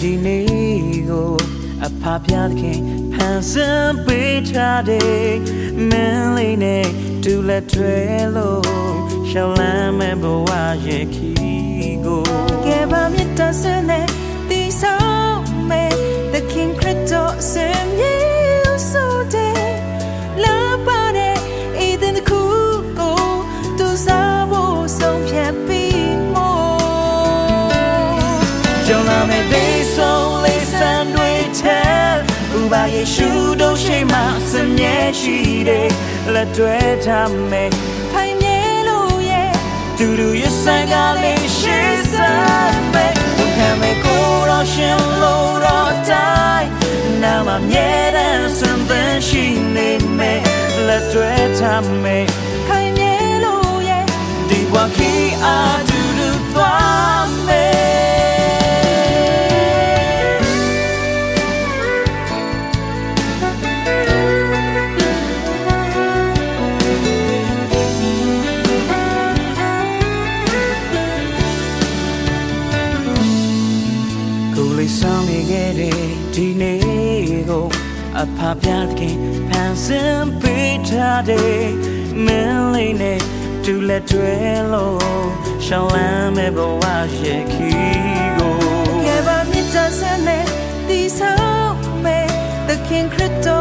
ဒီနေ့ကိုအဖပြသခင်ဖန်ဆင်းပေးထားတဲ့မင်းလေးနဲ့ဒူလက်ထွဲလို့ရှောင်းလမ်းမဲ့ဘဝရဲ့ခီကိုကဲပါ ကြောင်လာမဲ့ဒေးဆုံးလေးစံတွေထဲဥပါယေရှုတို့ရှိမှစမြဲရှိတယ်လက်တွဲထားမယ်ခိုင်မြဲလို့ရဲ့သူတို့ရဲ့ဆိုင်ကလေးရှိစမ်းမဲ့ဝန်ခံမဲ့ကိုယ်တော်ရှင်လို့တော့တိုင်းနာမမြဲတဲ့စံသင်ရှိနေမယ်လက်တွဲထားမယ်ခိုင်မြဲလို့ရဲ့ဒီဘဝခီအား ဆောင်နေခဲ့တဲ့ဒီနေ့ကိုအဖပြခင်ဖန်ဆင်းပေးထားတဲ့မင်းလေးနဲ့ဒူလက်တွဲလို့ရှောင်းလမ်းမဲ့ဘဝရဲ့ခီကိုကဲပါမြတ်တဆင်းနဲ့ဒီဆောင်မဲ့ The King Crypto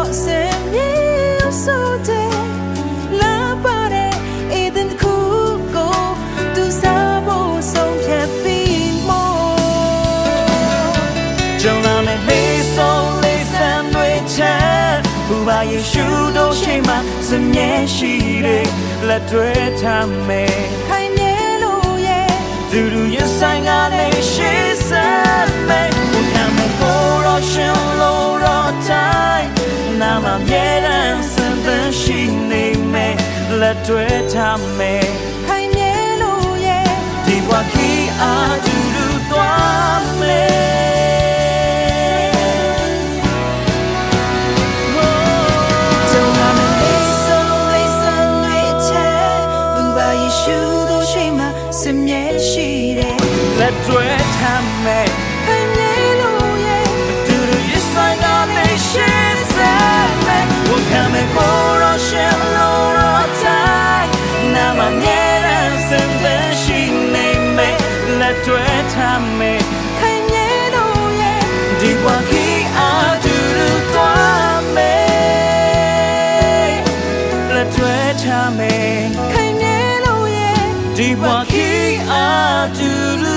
ကြောင်လာမဲ့လေးဆုံးလေးစံတွေချမ်းဘူပါယေရှုတို့ရှိမှစမြဲရှိတယ်လက်တွဲထားမယ်ခိုင်မြဲလို့ရဲ့သူတို့ရဲ့ဆိုင်ကလေးရှိစမ်းမယ်ဝန်ခံမဲ့ကိုယ်တော်ရှင်လို့တော့တိုင်းနာမမြဲတမ်းစံသင်ရှိနေမယ်လက်တွဲထားမယ်ခိုင်မြဲလို့ရဲ့ဒီဘဝခီအား ရှိတယ်လက်တွဲထမ်းမဲ့ deep what he do